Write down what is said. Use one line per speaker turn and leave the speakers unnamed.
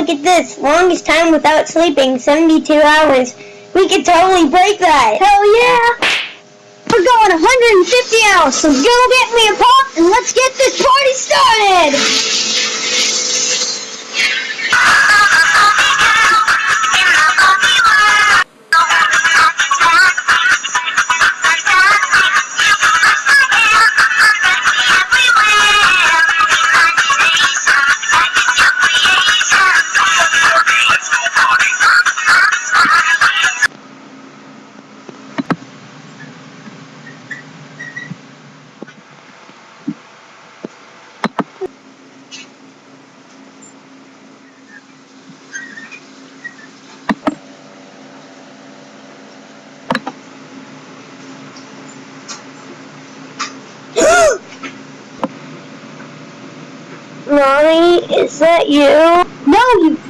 look at this. Longest time without sleeping, 72 hours. We could totally break that.
Hell yeah! We're going 150 hours, so go get me a pop and let's get this party started!
Is that you?
No, you...